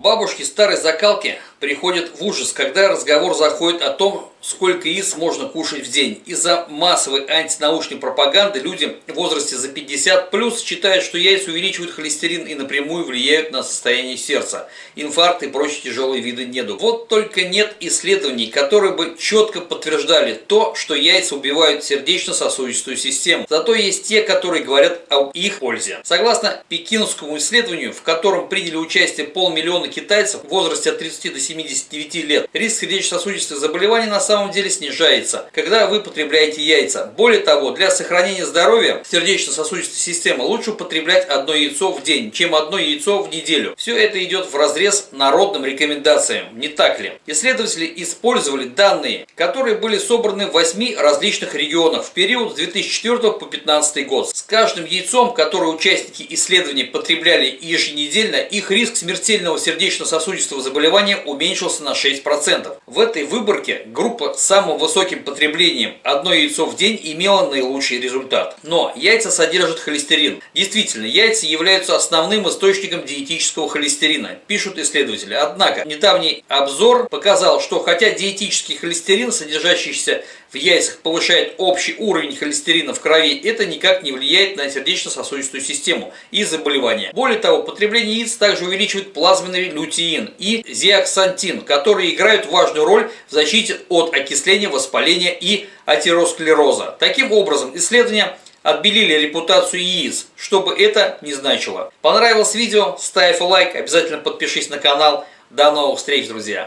Бабушки старой закалки приходят в ужас, когда разговор заходит о том, сколько яиц можно кушать в день. Из-за массовой антинаучной пропаганды люди в возрасте за 50 плюс считают, что яйца увеличивают холестерин и напрямую влияют на состояние сердца, инфаркт и прочие тяжелые виды недуг. Вот только нет исследований, которые бы четко подтверждали то, что яйца убивают сердечно-сосудистую систему. Зато есть те, которые говорят о их пользе. Согласно пекинскому исследованию, в котором приняли участие полмиллиона китайцев в возрасте от 30 до 79 лет, риск сердечно-сосудистых заболеваний на самом деле снижается, когда вы потребляете яйца. Более того, для сохранения здоровья сердечно-сосудистой системы лучше употреблять одно яйцо в день, чем одно яйцо в неделю. Все это идет в разрез народным рекомендациям, не так ли? Исследователи использовали данные, которые были собраны в 8 различных регионах в период с 2004 по 2015 год. С каждым яйцом, которое участники исследований потребляли еженедельно, их риск смертельного сердечно-сосудистого заболевания уменьшился на 6%. В этой выборке группа с самым высоким потреблением одно яйцо в день имела наилучший результат. Но яйца содержат холестерин. Действительно, яйца являются основным источником диетического холестерина, пишут исследователи. Однако, недавний обзор показал, что хотя диетический холестерин, содержащийся яйцах, повышает общий уровень холестерина в крови, это никак не влияет на сердечно-сосудистую систему и заболевания. Более того, потребление яиц также увеличивает плазменный лютеин и зиаксантин, которые играют важную роль в защите от окисления, воспаления и атеросклероза. Таким образом, исследования отбелили репутацию яиц, чтобы это не значило. Понравилось видео? Ставь лайк, обязательно подпишись на канал. До новых встреч, друзья!